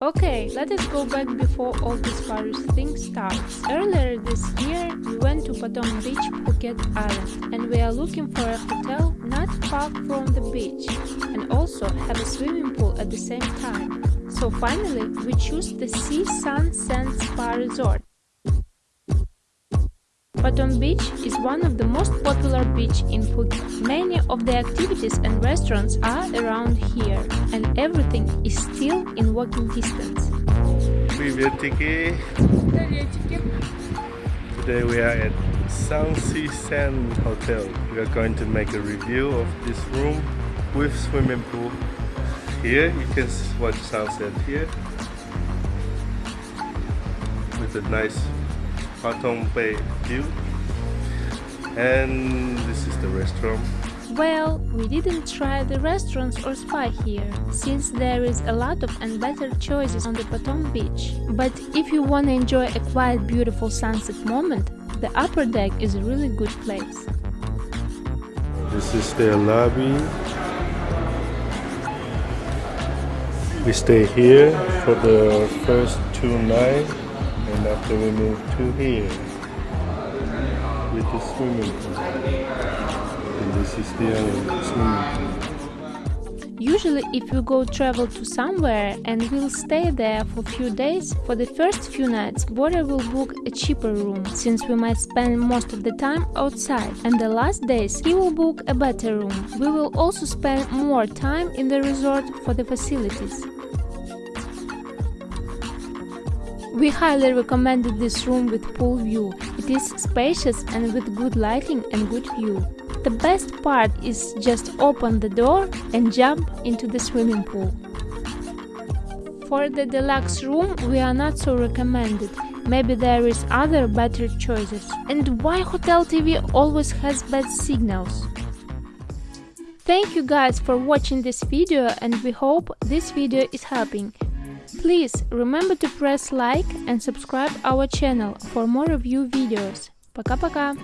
Okay, let us go back before all this Paris thing starts. Earlier this year, we went to Patong Beach, Phuket Island, and we are looking for a hotel not far from the beach, and also have a swimming pool at the same time. So finally, we choose the Sea Sun Sand Spa Resort. Patong Beach is one of the most popular beach in Phuket. Many of the activities and restaurants are around here, and everything is still in walking distance. Приветики! Today we are at Sea Sand Hotel. We are going to make a review of this room with swimming pool. Here you can watch sunset here with a nice Patong Bay view. And this is the restaurant. Well, we didn't try the restaurants or spa here, since there is a lot of and better choices on the Patong beach. But if you wanna enjoy a quiet beautiful sunset moment, the upper deck is a really good place. This is their lobby. We stay here for the first two nights and after we move to here with the swimming pool. And this is the other swimming pool. Usually if we go travel to somewhere and we'll stay there for few days, for the first few nights Borja will book a cheaper room, since we might spend most of the time outside, and the last days he will book a better room. We will also spend more time in the resort for the facilities. We highly recommended this room with pool view. It is spacious and with good lighting and good view. The best part is just open the door and jump into the swimming pool. For the deluxe room we are not so recommended. Maybe there is other better choices. And why Hotel TV always has bad signals? Thank you guys for watching this video and we hope this video is helping. Please remember to press like and subscribe our channel for more review videos. Пока-пока!